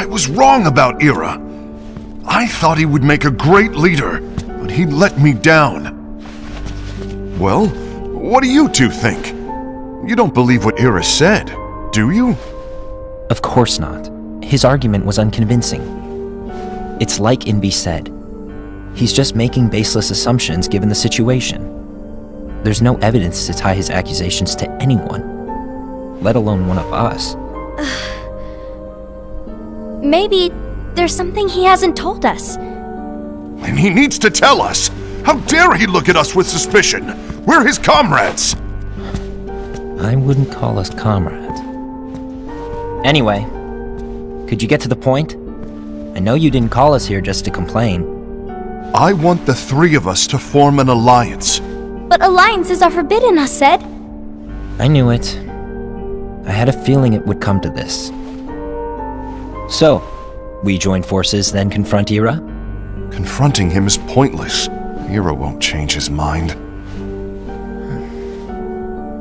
I was wrong about Ira. I thought he would make a great leader, but he let me down. Well, what do you two think? You don't believe what Ira said, do you? Of course not. His argument was unconvincing. It's like Invi said. He's just making baseless assumptions given the situation. There's no evidence to tie his accusations to anyone, let alone one of us. Maybe there's something he hasn't told us. And he needs to tell us! How dare he look at us with suspicion? We're his comrades! I wouldn't call us comrades. Anyway, could you get to the point? I know you didn't call us here just to complain. I want the three of us to form an alliance. But alliances are forbidden, us said. I knew it. I had a feeling it would come to this. So, we join forces, then confront Ira? Confronting him is pointless. Ira won't change his mind.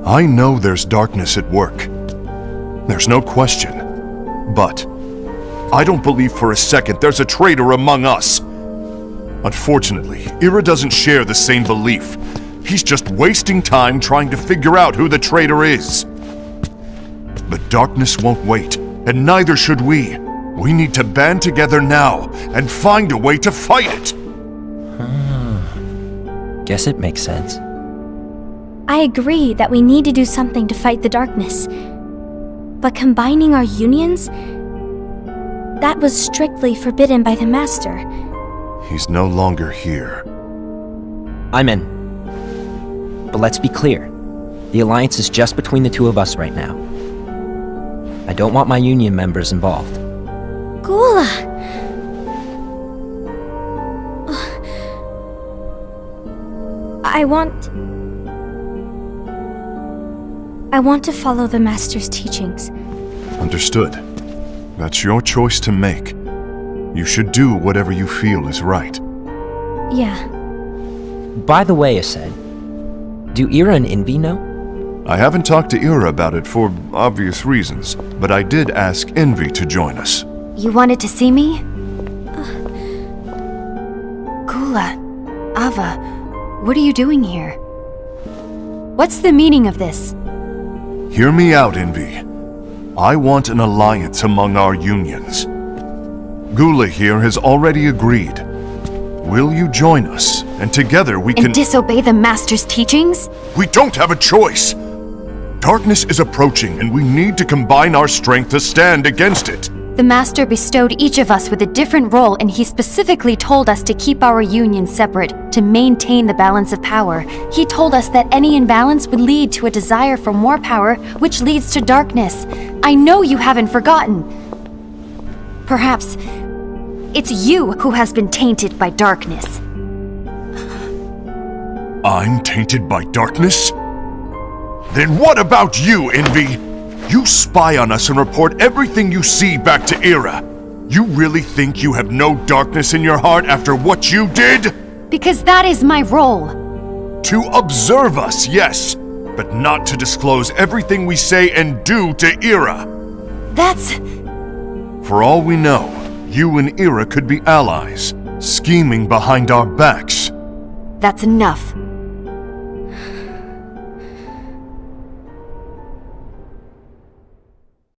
I know there's darkness at work. There's no question. But I don't believe for a second there's a traitor among us. Unfortunately, Ira doesn't share the same belief. He's just wasting time trying to figure out who the traitor is. The darkness won't wait, and neither should we. We need to band together now and find a way to fight it. Hmm. Guess it makes sense. I agree that we need to do something to fight the darkness. But combining our unions? That was strictly forbidden by the Master. He's no longer here. I'm in. But let's be clear. The alliance is just between the two of us right now. I don't want my union members involved. Gula! Uh, I want... I want to follow the Master's teachings. Understood. That's your choice to make. You should do whatever you feel is right. Yeah. By the way, Aced, do Ira and Invi know? I haven't talked to Ira about it for obvious reasons, but I did ask Invi to join us. You wanted to see me? Gula, Ava, what are you doing here? What's the meaning of this? Hear me out, Invi. I want an alliance among our unions. Gula here has already agreed. Will you join us? And together we can- And disobey the Master's teachings? We don't have a choice! Darkness is approaching, and we need to combine our strength to stand against it. The Master bestowed each of us with a different role, and he specifically told us to keep our union separate, to maintain the balance of power. He told us that any imbalance would lead to a desire for more power, which leads to darkness. I know you haven't forgotten. Perhaps it's you who has been tainted by darkness. I'm tainted by darkness? Then what about you, Invi? You spy on us and report everything you see back to Ira. You really think you have no darkness in your heart after what you did? Because that is my role. To observe us, yes, but not to disclose everything we say and do to Ira. That's. For all we know, you and Ira could be allies, scheming behind our backs. That's enough.